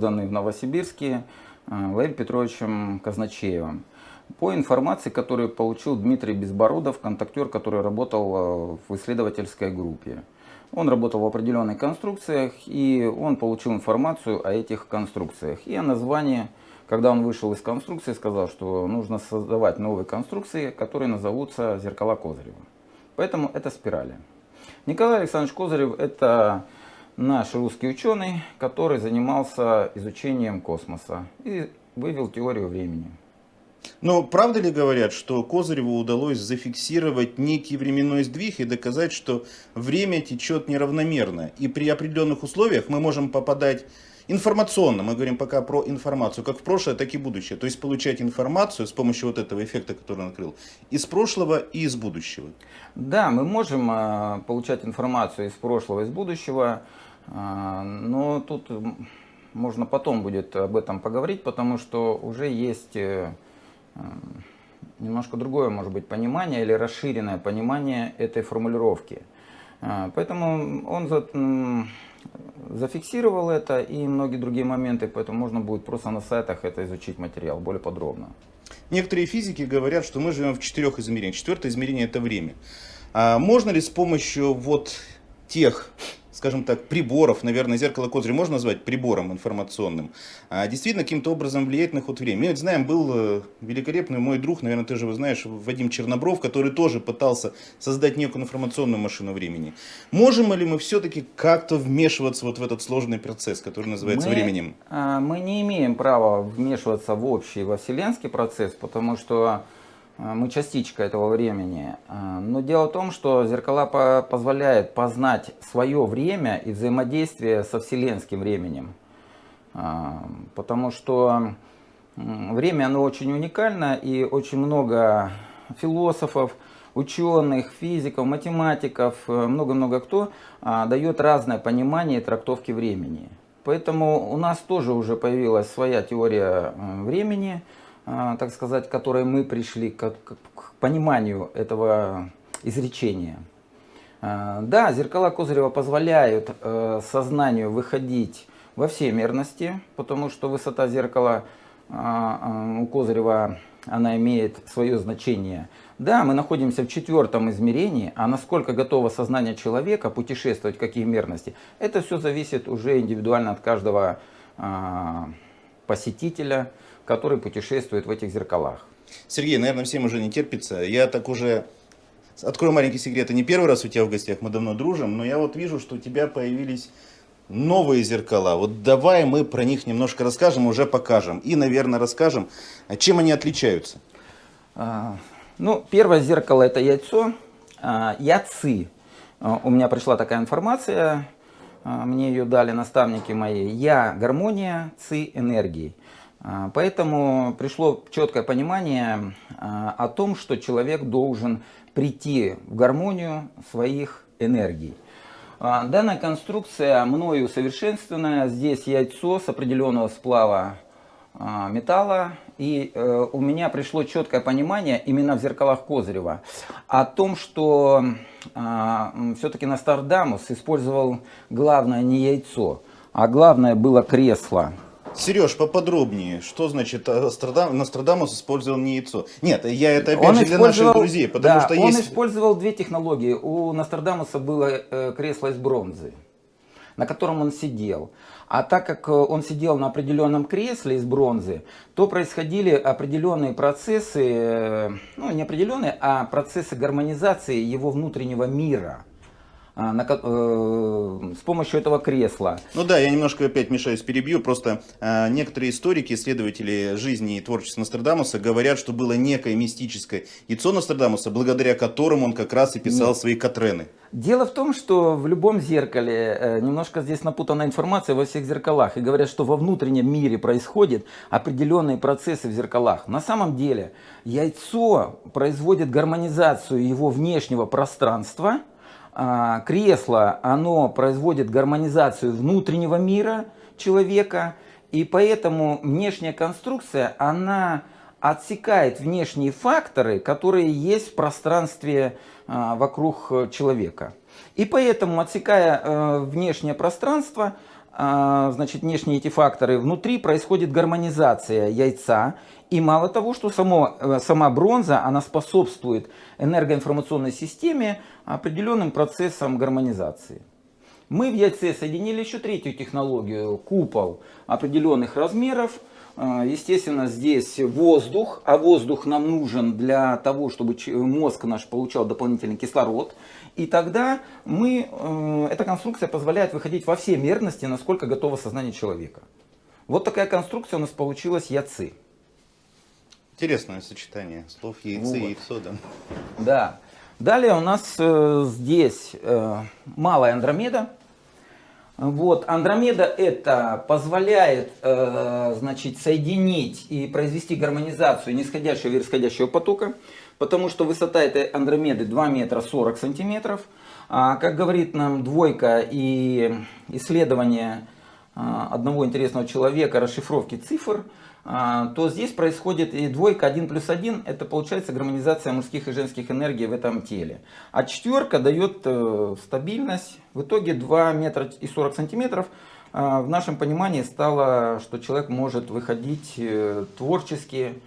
созданный в Новосибирске Владимиром Петровичем Казначеевым. По информации, которую получил Дмитрий Безбородов, контактер, который работал в исследовательской группе. Он работал в определенных конструкциях, и он получил информацию о этих конструкциях. И о названии, когда он вышел из конструкции, сказал, что нужно создавать новые конструкции, которые назовутся зеркала Козырева. Поэтому это спирали. Николай Александрович Козырев – это наш русский ученый, который занимался изучением космоса и вывел теорию времени. Но правда ли говорят, что Козыреву удалось зафиксировать некий временной сдвиг и доказать, что время течет неравномерно? И при определенных условиях мы можем попадать информационно, мы говорим пока про информацию, как в прошлое, так и будущее. То есть получать информацию с помощью вот этого эффекта, который он открыл, из прошлого и из будущего. Да, мы можем э, получать информацию из прошлого, из будущего, но тут можно потом будет об этом поговорить, потому что уже есть... Э, немножко другое, может быть, понимание или расширенное понимание этой формулировки. А, поэтому он за, зафиксировал это и многие другие моменты, поэтому можно будет просто на сайтах это изучить материал более подробно. Некоторые физики говорят, что мы живем в четырех измерениях. Четвертое измерение это время. А можно ли с помощью вот тех скажем так, приборов, наверное, зеркало Козыря можно назвать прибором информационным, а действительно каким-то образом влияет на ход времени. Мы знаем, был э, великолепный мой друг, наверное, ты же его знаешь, Вадим Чернобров, который тоже пытался создать некую информационную машину времени. Можем ли мы все-таки как-то вмешиваться вот в этот сложный процесс, который называется мы, временем? А, мы не имеем права вмешиваться в общий, во вселенский процесс, потому что мы частичка этого времени. А, но дело в том, что зеркала по позволяют познать свое время и взаимодействие со вселенским временем. А, потому что время оно очень уникально и очень много философов, ученых, физиков, математиков, много-много кто дает разное понимание и трактовки времени. Поэтому у нас тоже уже появилась своя теория времени – а, так сказать, которой мы пришли к, к, к пониманию этого изречения. А, да, зеркала Козырева позволяют э, сознанию выходить во все мерности, потому что высота зеркала а, у Козырева она имеет свое значение. Да, мы находимся в четвертом измерении, а насколько готово сознание человека путешествовать в какие мерности, это все зависит уже индивидуально от каждого посетителя, который путешествует в этих зеркалах. Сергей, наверное, всем уже не терпится. Я так уже открою маленький секрет. Это не первый раз у тебя в гостях, мы давно дружим, но я вот вижу, что у тебя появились новые зеркала. Вот давай мы про них немножко расскажем, уже покажем. И, наверное, расскажем, чем они отличаются. А, ну, первое зеркало это яйцо. А, яцы. А, у меня пришла такая информация, а, мне ее дали наставники мои. Я гармония, ци энергии. А, поэтому пришло четкое понимание а, о том, что человек должен прийти в гармонию своих энергий. А, данная конструкция мною усовершенствованная. Здесь яйцо с определенного сплава металла. И э, у меня пришло четкое понимание именно в зеркалах Козырева о том, что все-таки Нострадамус использовал главное не яйцо, а главное было кресло. Сереж, поподробнее, что значит Нострадам, Нострадамус использовал не яйцо? Нет, я это опять он же для наших друзей, потому да, что он есть... использовал две технологии. У Нострадамуса было э, кресло из бронзы, на котором он сидел. А так как э, он сидел на определенном кресле из бронзы, то происходили определенные процессы, э, ну не определенные, а процессы гармонизации его внутреннего мира. А, на, э, с помощью этого кресла. Ну да, я немножко опять мешаюсь, перебью. Просто э, некоторые историки, исследователи жизни и творчества Нострадамуса говорят, что было некое мистическое яйцо Нострадамуса, благодаря которому он как раз и писал Нет. свои Катрены. Дело в том, что в любом зеркале, э, немножко здесь напутана информация во всех зеркалах, и говорят, что во внутреннем мире происходят определенные процессы в зеркалах. На самом деле яйцо производит гармонизацию его внешнего пространства, кресло, оно производит гармонизацию внутреннего мира человека, и поэтому внешняя конструкция, она отсекает внешние факторы, которые есть в пространстве а, вокруг человека. И поэтому, отсекая э, внешнее пространство, а, значит, внешние эти факторы, внутри происходит гармонизация яйца. И мало того, что само, э, сама бронза, она способствует энергоинформационной системе определенным процессам гармонизации. Мы в яйце соединили еще третью технологию, купол определенных размеров. А, естественно, здесь воздух, а воздух нам нужен для того, чтобы мозг наш получал дополнительный кислород. И тогда мы, э, эта конструкция позволяет выходить во все мерности, насколько готово сознание человека. Вот такая конструкция у нас получилась яцы. Интересное сочетание слов яйцы вот. и яйцо, да? Да. Далее у нас э, здесь э, малая Андромеда. Вот, Андромеда это позволяет э, значит, соединить и произвести гармонизацию нисходящего и восходящего потока потому что высота этой Андромеды 2 метра 40 сантиметров. А, как говорит нам двойка и исследование а, одного интересного человека расшифровки цифр, то здесь происходит и двойка 1 плюс 1, это получается гармонизация мужских и женских энергий в этом теле. А четверка дает э, стабильность, в итоге 2 метра и 40 сантиметров. В нашем понимании стало, что человек может выходить э, творчески,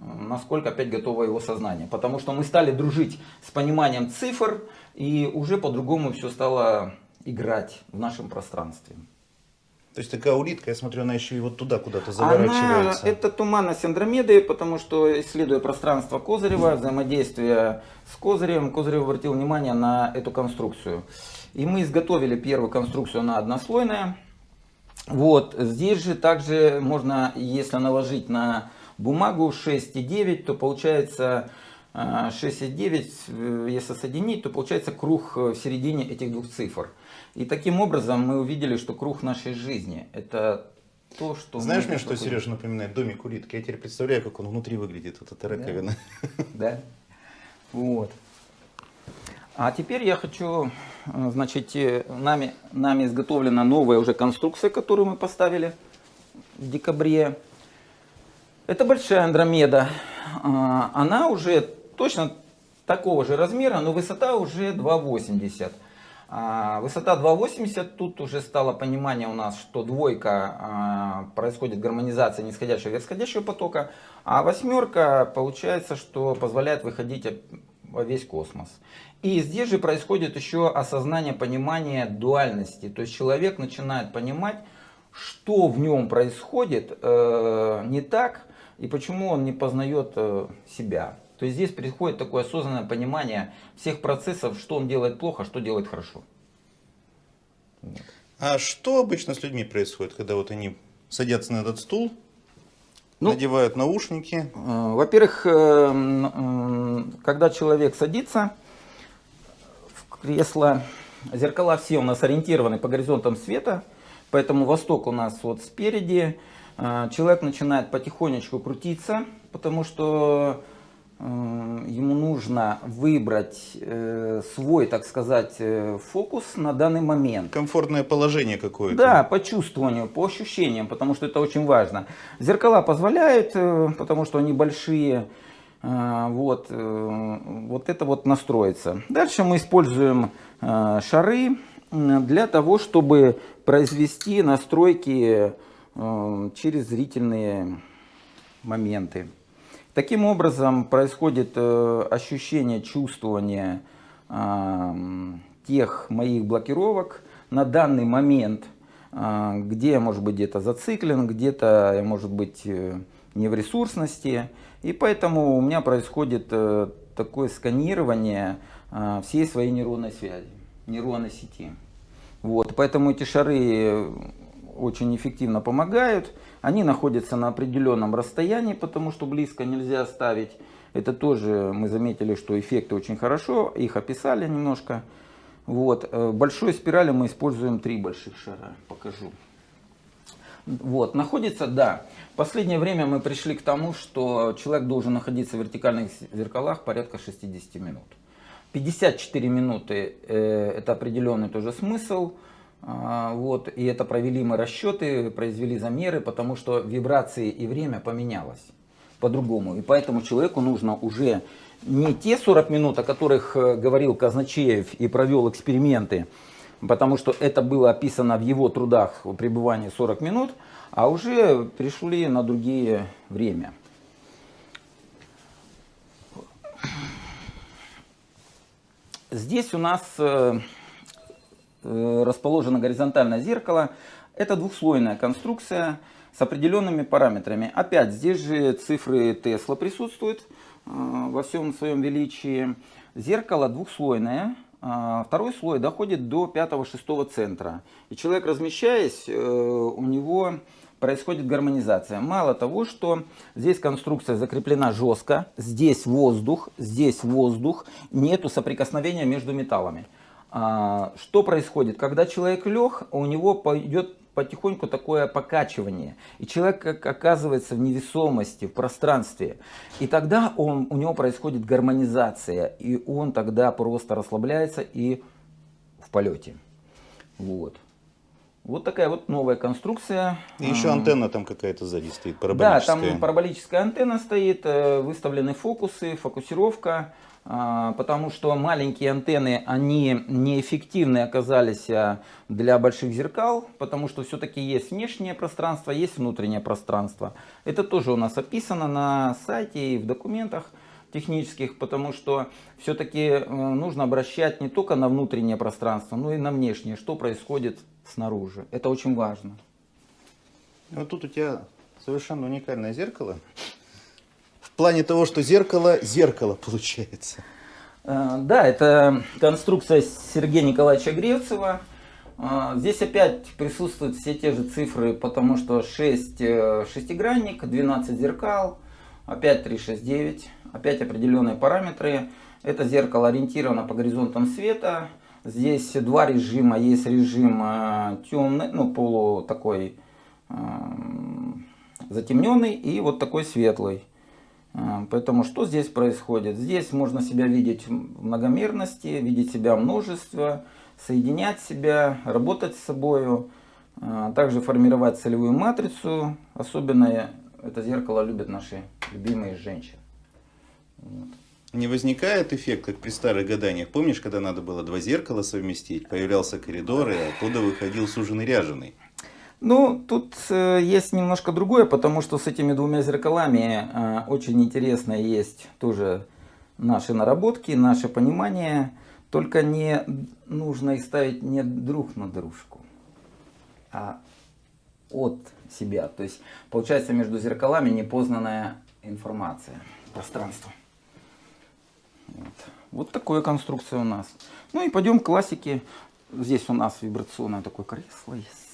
насколько опять готово его сознание. Потому что мы стали дружить с пониманием цифр, и уже по-другому все стало играть в нашем пространстве. То есть такая улитка, я смотрю, она еще и вот туда куда-то заворачивается. Она, это туманность Андромеды, потому что, исследуя пространство Козырева, взаимодействие с Козырем, Козырев обратил внимание на эту конструкцию. И мы изготовили первую конструкцию, она однослойная. Вот, здесь же также можно, если наложить на бумагу 6,9, то получается 6,9, э, если соединить, то получается круг в середине этих двух цифр. И таким образом мы увидели, что круг нашей жизни – это то, что... Знаешь мне, что Сережа напоминает домик улитки? Я теперь представляю, как он внутри выглядит, вот эта раковина. Да. да. Вот. А теперь я хочу, э, значит, э, нами, нами изготовлена новая уже конструкция, которую мы поставили в декабре это большая Андромеда. А, она уже точно такого же размера, но высота уже 2,80. А, высота 2,80, тут уже стало понимание у нас, что двойка а, происходит гармонизация нисходящего и восходящего потока, а восьмерка получается, что позволяет выходить во весь космос. И здесь же происходит еще осознание, понимание дуальности. То есть человек начинает понимать, что в нем происходит э, не так, и почему он не познает э, себя. То есть здесь приходит такое осознанное понимание всех процессов, что он делает плохо, что делает хорошо. Вот. А что обычно с людьми происходит, когда вот они садятся на этот стул, ну, надевают наушники? Э, во-первых, э, когда человек садится в кресло, зеркала все у нас ориентированы по горизонтам света, поэтому восток у нас вот спереди, а, человек начинает потихонечку крутиться, потому что э, ему нужно выбрать э, свой, так сказать, э, фокус на данный момент. Комфортное положение какое-то. Да, по чувствованию, по ощущениям, потому что это очень важно. Зеркала позволяют, потому что они большие, вот, вот это вот настроится. Дальше мы используем шары для того, чтобы произвести настройки Э, через зрительные моменты. Таким образом происходит э, ощущение, чувствование э, тех моих блокировок на данный момент, где я, может быть, где-то зациклен, где-то я, может быть, не в ресурсности. И поэтому у меня происходит такое сканирование всей своей нейронной связи, нейронной сети. Вот, поэтому эти шары очень эффективно помогают. Они находятся на определенном расстоянии, потому что близко нельзя ставить. Это тоже мы заметили, что эффекты очень хорошо, их описали немножко. Вот. Э, большой спирали мы используем три больших шара, покажу. Вот, находится, да. В последнее время мы пришли к тому, что человек должен находиться в вертикальных зеркалах порядка 60 минут. 54 минуты э, это определенный тоже смысл. А, вот, и это провели мы расчеты, произвели замеры, потому что вибрации и время поменялось по-другому. И поэтому человеку нужно уже не те 40 минут, о которых э, говорил Казначеев и провел эксперименты, потому что это было описано в его трудах о пребывании 40 минут, а уже пришли на другие время. Здесь у нас э, расположено горизонтальное зеркало. Это двухслойная конструкция с определенными параметрами. Опять здесь же цифры Тесла присутствуют э, во всем своем величии. Зеркало двухслойное. Второй слой доходит до пятого-шестого центра. И человек, размещаясь, у него происходит гармонизация. Мало того, что здесь конструкция закреплена жестко, здесь воздух, здесь воздух, нету соприкосновения между металлами. А, что происходит? Когда человек лег, у него пойдет потихоньку такое покачивание. И человек как оказывается в невесомости, в пространстве. И тогда он, у него происходит гармонизация. И он тогда просто расслабляется и в полете. Вот. Вот такая вот новая конструкция. И еще антенна там какая-то сзади стоит, параболическая. Да, там параболическая антенна стоит, э, выставлены фокусы, фокусировка, потому что маленькие антенны, они неэффективны оказались а, для больших зеркал, потому что все-таки есть внешнее пространство, есть внутреннее пространство. Это тоже у нас описано на сайте и в документах технических, потому что все-таки э, нужно обращать не только на внутреннее пространство, но и на внешнее, что происходит снаружи. Это очень важно. Вот тут у тебя совершенно уникальное зеркало. В плане того, что зеркало, зеркало получается. Э, да, это конструкция Сергея Николаевича Гревцева. Э, здесь опять присутствуют все те же цифры, потому что 6 шестигранник, 12 зеркал, опять 369 опять определенные параметры. Это зеркало ориентировано по горизонтам света. Здесь два режима. Есть режим э, темный, ну полу такой э, затемненный и вот такой светлый. Э, поэтому что здесь происходит? Здесь можно себя видеть в многомерности, видеть себя в множестве, соединять себя, работать с собой, также формировать целевую матрицу. Особенно это зеркало любят наши любимые женщины. Вот. Не возникает эффект, как при старых гаданиях. Помнишь, когда надо было два зеркала совместить? Появлялся коридор, и оттуда выходил суженый ряженый. Ну, тут э, есть немножко другое, потому что с этими двумя зеркалами э, очень интересно есть тоже наши наработки, наше понимание. Только не нужно их ставить не друг на дружку, а от себя. То есть получается между зеркалами непознанная информация, пространство. Вот. вот такая конструкция у нас. Ну и пойдем к классике. Здесь у нас вибрационное такое кресло есть.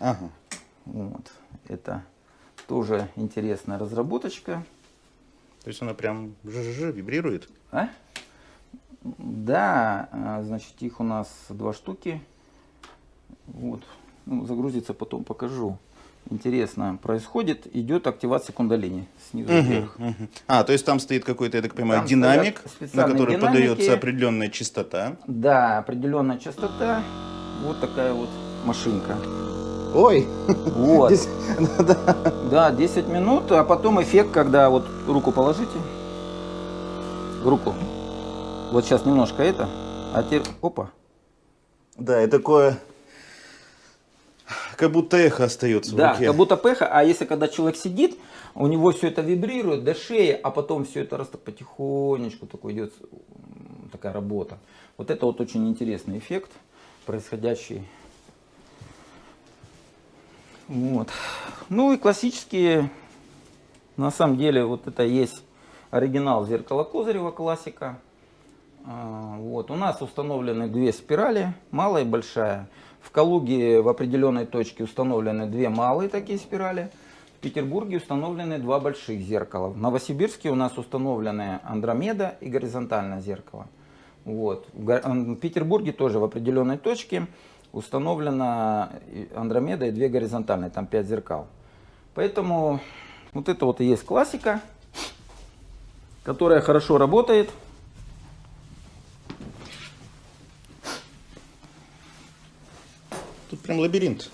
Ага. Вот. Это тоже интересная разработочка. То есть она прям жжж вибрирует? А? Да, а, значит их у нас два штуки. Вот. Ну, загрузится потом покажу интересно происходит, идет активация кундалини снизу угу, вверх. Угу. А, то есть там стоит какой-то, я так понимаю, там динамик, на который динамики. подается определенная частота. Да, определенная частота. Вот такая вот машинка. Ой! Вот. Да, 10 минут, а потом эффект, когда вот руку положите, руку, вот сейчас немножко это, а теперь, опа. Да, и такое как будто эхо остается да, в руке. как будто эхо. А если когда человек сидит, у него все это вибрирует до шеи, а потом все это раз потихонечку такой идет такая работа. Вот это вот очень интересный эффект, происходящий. Вот. Ну и классические, на самом деле, вот это есть оригинал зеркала Козырева классика. А, вот. У нас установлены две спирали, малая и большая. В Калуге в определенной точке установлены две малые такие спирали. В Петербурге установлены два больших зеркала. В Новосибирске у нас установлены Андромеда и горизонтальное зеркало. Вот. В Петербурге тоже в определенной точке установлена Андромеда и две горизонтальные, там 5 зеркал. Поэтому вот это вот и есть классика, которая хорошо работает. Тут прям лабиринт.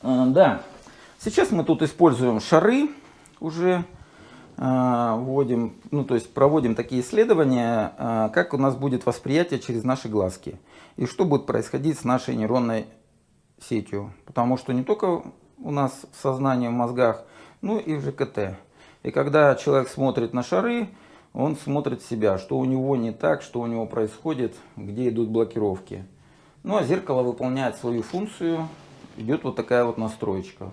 А, да. Сейчас мы тут используем шары уже э, вводим, ну то есть проводим такие исследования, э, как у нас будет восприятие через наши глазки и что будет происходить с нашей нейронной сетью. Потому что не только у нас в сознании, в мозгах, ну и в ЖКТ. И когда человек смотрит на шары, он смотрит себя, что у него не так, что у него происходит, где идут блокировки. Ну а зеркало выполняет свою функцию, идет вот такая вот настроечка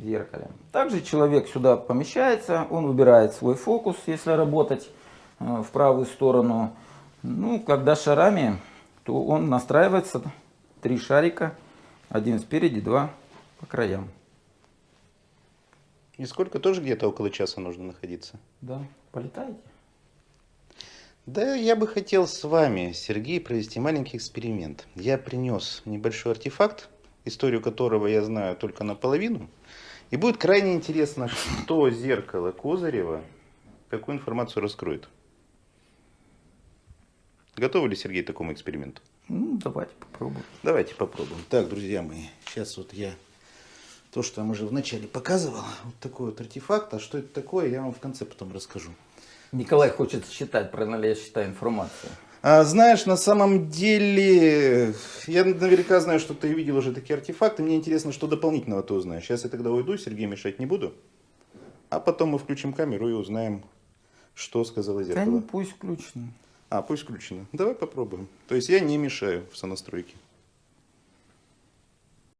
в зеркале. Также человек сюда помещается, он выбирает свой фокус, если работать э, в правую сторону. Ну, когда шарами, то он настраивается, три шарика, один спереди, два по краям. И сколько тоже где-то около часа нужно находиться? Да, полетаете? Да, я бы хотел с вами, Сергей, провести маленький эксперимент. Я принес небольшой артефакт, историю которого я знаю только наполовину. И будет крайне интересно, что зеркало Козырева, какую информацию раскроет. Готовы ли, Сергей, к такому эксперименту? Ну, давайте попробуем. Давайте попробуем. Так, друзья мои, сейчас вот я то, что я вам уже вначале показывал, вот такой вот артефакт. А что это такое, я вам в конце потом расскажу. Николай хочет считать, правильно ли я считаю информацию. А, знаешь, на самом деле, я наверняка знаю, что ты видел уже такие артефакты. Мне интересно, что дополнительного ты узнаешь. Сейчас я тогда уйду, Сергей мешать не буду. А потом мы включим камеру и узнаем, что сказала Да зеркало. не пусть включено. А, пусть включено. Давай попробуем. То есть я не мешаю в сонастройке.